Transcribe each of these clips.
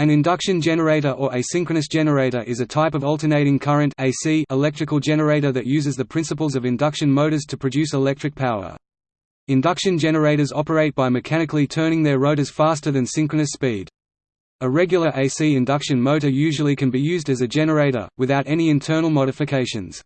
An induction generator or asynchronous generator is a type of alternating current AC electrical generator that uses the principles of induction motors to produce electric power. Induction generators operate by mechanically turning their rotors faster than synchronous speed. A regular AC induction motor usually can be used as a generator, without any internal modifications.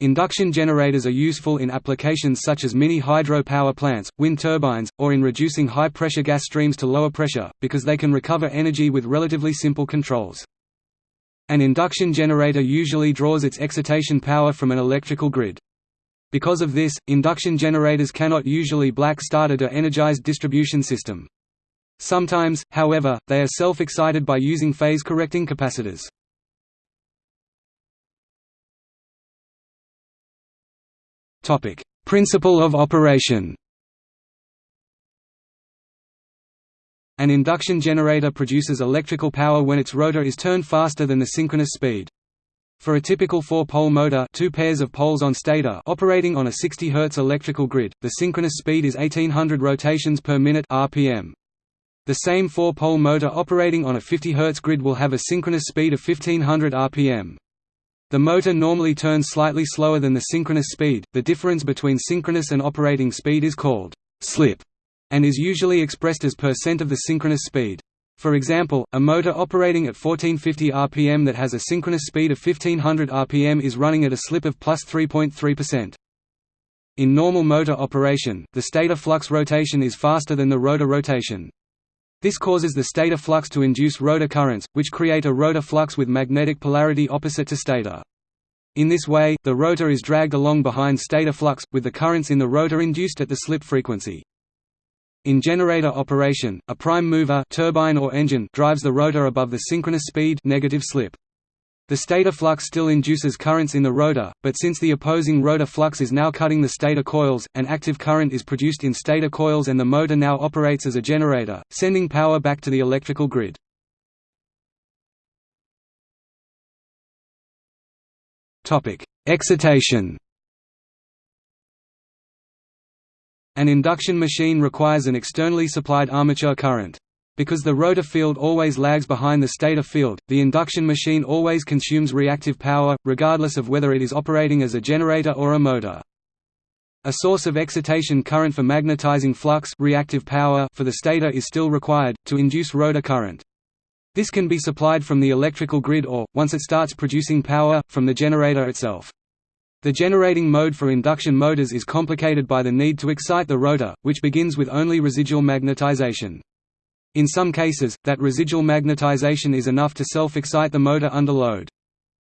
Induction generators are useful in applications such as mini hydro power plants, wind turbines, or in reducing high-pressure gas streams to lower pressure, because they can recover energy with relatively simple controls. An induction generator usually draws its excitation power from an electrical grid. Because of this, induction generators cannot usually black-started or energized distribution system. Sometimes, however, they are self-excited by using phase-correcting capacitors. Topic: Principle of operation. An induction generator produces electrical power when its rotor is turned faster than the synchronous speed. For a typical four-pole motor two pairs of poles on stator operating on a 60 Hz electrical grid, the synchronous speed is 1800 rotations per minute rpm. The same four-pole motor operating on a 50 Hz grid will have a synchronous speed of 1500 rpm. The motor normally turns slightly slower than the synchronous speed, the difference between synchronous and operating speed is called slip, and is usually expressed as percent of the synchronous speed. For example, a motor operating at 1450 rpm that has a synchronous speed of 1500 rpm is running at a slip of plus 3.3%. In normal motor operation, the stator flux rotation is faster than the rotor rotation. This causes the stator flux to induce rotor currents, which create a rotor flux with magnetic polarity opposite to stator. In this way, the rotor is dragged along behind stator flux, with the currents in the rotor induced at the slip frequency. In generator operation, a prime mover turbine or engine drives the rotor above the synchronous speed negative slip. The stator flux still induces currents in the rotor, but since the opposing rotor flux is now cutting the stator coils, an active current is produced in stator coils and the motor now operates as a generator, sending power back to the electrical grid. Excitation An induction machine requires an externally supplied armature current. Because the rotor field always lags behind the stator field, the induction machine always consumes reactive power, regardless of whether it is operating as a generator or a motor. A source of excitation current for magnetizing flux reactive power for the stator is still required, to induce rotor current. This can be supplied from the electrical grid or, once it starts producing power, from the generator itself. The generating mode for induction motors is complicated by the need to excite the rotor, which begins with only residual magnetization. In some cases, that residual magnetization is enough to self-excite the motor under load.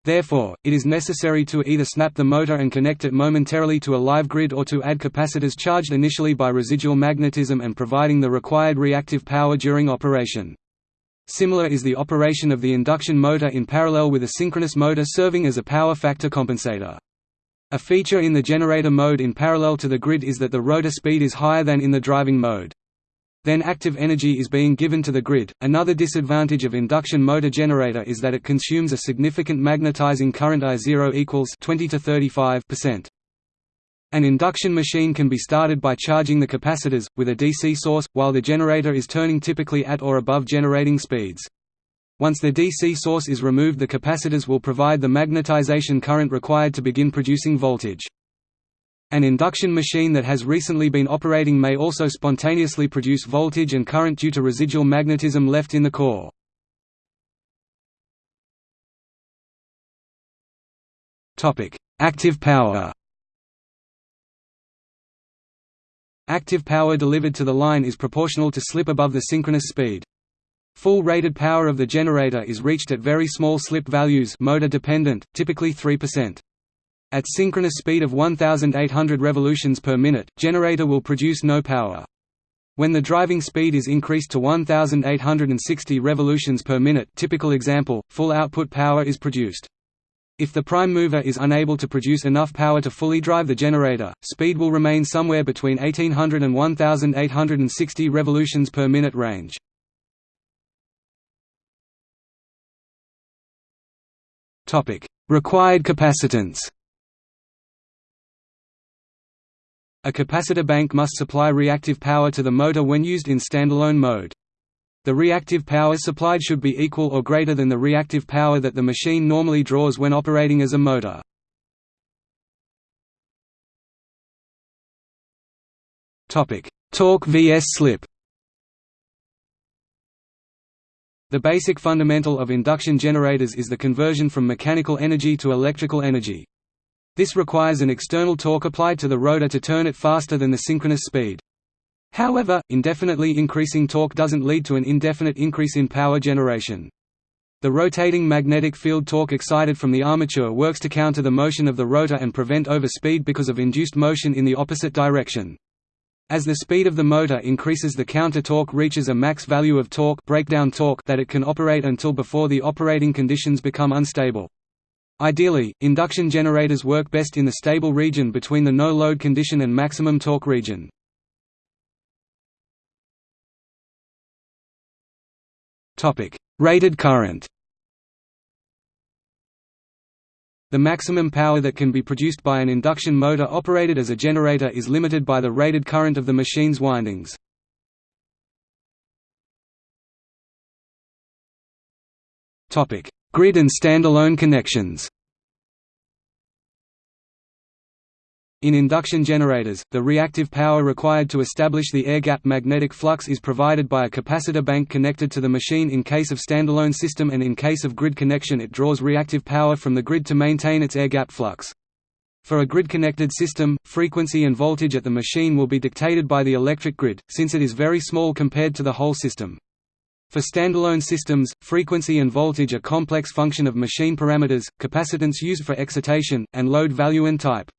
Therefore, it is necessary to either snap the motor and connect it momentarily to a live grid or to add capacitors charged initially by residual magnetism and providing the required reactive power during operation. Similar is the operation of the induction motor in parallel with a synchronous motor serving as a power factor compensator. A feature in the generator mode in parallel to the grid is that the rotor speed is higher than in the driving mode. Then active energy is being given to the grid. Another disadvantage of induction motor generator is that it consumes a significant magnetizing current I0 equals 20 to 35%. An induction machine can be started by charging the capacitors, with a DC source, while the generator is turning typically at or above generating speeds. Once the DC source is removed the capacitors will provide the magnetization current required to begin producing voltage. An induction machine that has recently been operating may also spontaneously produce voltage and current due to residual magnetism left in the core. Active power Active power delivered to the line is proportional to slip above the synchronous speed. Full rated power of the generator is reached at very small slip values motor dependent, typically 3%. At synchronous speed of 1800 revolutions per minute, generator will produce no power. When the driving speed is increased to 1860 revolutions per minute typical example, full output power is produced. If the prime mover is unable to produce enough power to fully drive the generator, speed will remain somewhere between 1800 and 1860 revolutions per minute range. Required capacitance A capacitor bank must supply reactive power to the motor when used in standalone mode. The reactive power supplied should be equal or greater than the reactive power that the machine normally draws when operating as a motor. Torque vs slip The basic fundamental of induction generators is the conversion from mechanical energy to electrical energy. This requires an external torque applied to the rotor to turn it faster than the synchronous speed. However, indefinitely increasing torque doesn't lead to an indefinite increase in power generation. The rotating magnetic field torque excited from the armature works to counter the motion of the rotor and prevent overspeed because of induced motion in the opposite direction. As the speed of the motor increases the counter torque reaches a max value of torque, breakdown torque that it can operate until before the operating conditions become unstable. Ideally, induction generators work best in the stable region between the no-load condition and maximum torque region. Rated current The maximum power that can be produced by an induction motor operated as a generator is limited by the rated current of the machine's windings. Grid and standalone connections In induction generators, the reactive power required to establish the air-gap magnetic flux is provided by a capacitor bank connected to the machine in case of standalone system and in case of grid connection it draws reactive power from the grid to maintain its air-gap flux. For a grid-connected system, frequency and voltage at the machine will be dictated by the electric grid, since it is very small compared to the whole system. For standalone systems, frequency and voltage are complex function of machine parameters, capacitance used for excitation, and load value and type.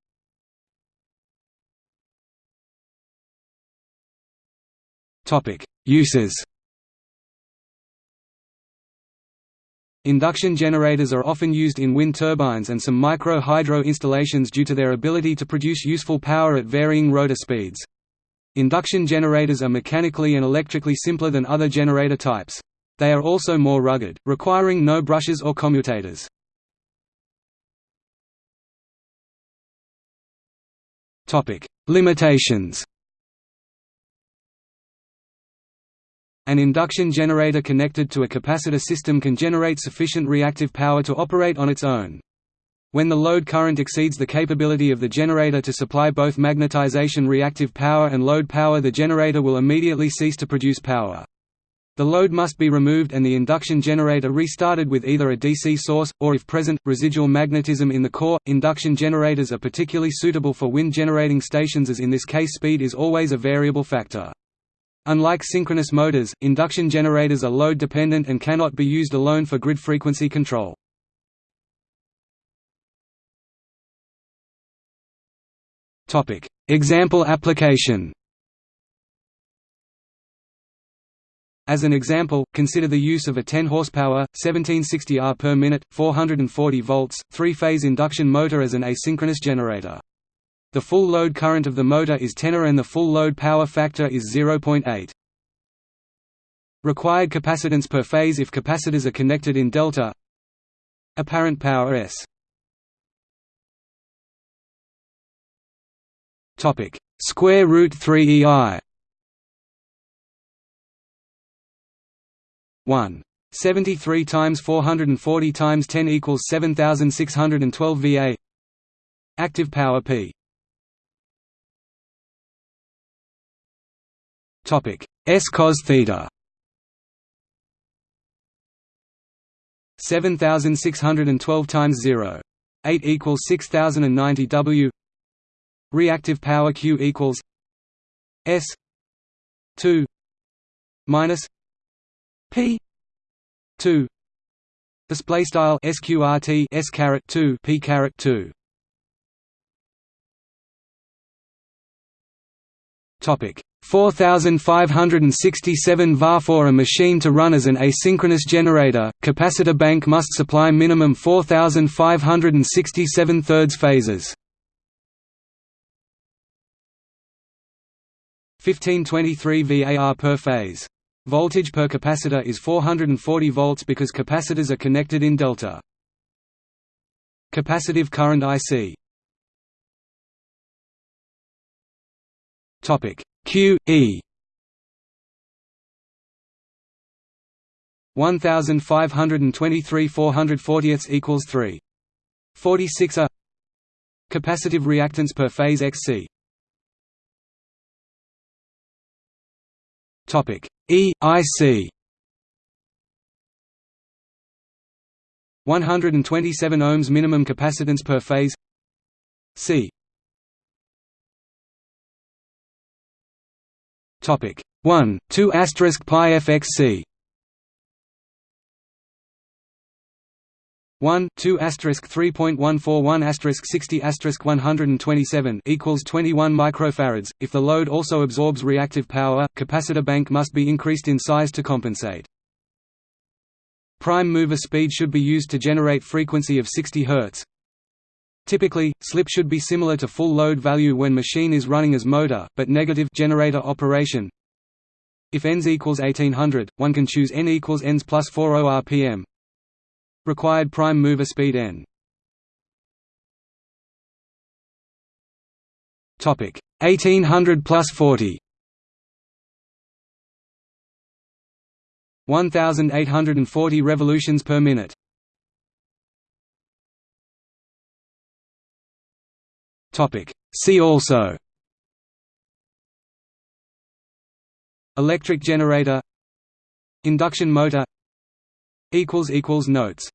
Uses Induction generators are often used in wind turbines and some micro-hydro installations due to their ability to produce useful power at varying rotor speeds. Induction generators are mechanically and electrically simpler than other generator types. They are also more rugged, requiring no brushes or commutators. Limitations An induction generator connected to a capacitor system can generate sufficient reactive power to operate on its own. When the load current exceeds the capability of the generator to supply both magnetization reactive power and load power the generator will immediately cease to produce power. The load must be removed and the induction generator restarted with either a DC source, or if present, residual magnetism in the core. Induction generators are particularly suitable for wind generating stations as in this case speed is always a variable factor. Unlike synchronous motors, induction generators are load-dependent and cannot be used alone for grid frequency control. Example application As an example, consider the use of a 10 horsepower, 1760 R per minute, 440 volts, three-phase induction motor as an asynchronous generator. The full load current of the motor is 10 A and the full load power factor is 0.8. Required capacitance per phase if capacitors are connected in delta Apparent power S Topic. Square root 3 EI 1 73 times 440 times 10 equals 7612 VA Active power P. Topic. S cos theta. 7612 times 0 8 equals 6090 W reactive power Q equals S 2 minus P 2 display style sqrt s caret 2 p caret 2 topic. 4567 var for a machine to run as an asynchronous generator, capacitor bank must supply minimum 4567 thirds phases. 1523 VAR per phase. Voltage per capacitor is 440 volts because capacitors are connected in delta. Capacitive current IC Topic. Q E. 1523 440 equals 3 46 a. Capacitive reactance per phase xc topic. E ic 127 ohms minimum capacitance per phase. C. Topic. 1 2 asterisk pi fxc 1 2 asterisk 3.141 asterisk 60 asterisk 127 equals 21 microfarads. If the load also absorbs reactive power, capacitor bank must be increased in size to compensate. Prime mover speed should be used to generate frequency of 60 Hz. Typically, slip should be similar to full load value when machine is running as motor, but negative generator operation. If Ns equals 1800, one can choose N equals Ns plus 40 rpm, Required prime mover speed n. Topic 1800 plus 40. 1840 revolutions per minute. Topic See also Electric generator Induction motor notes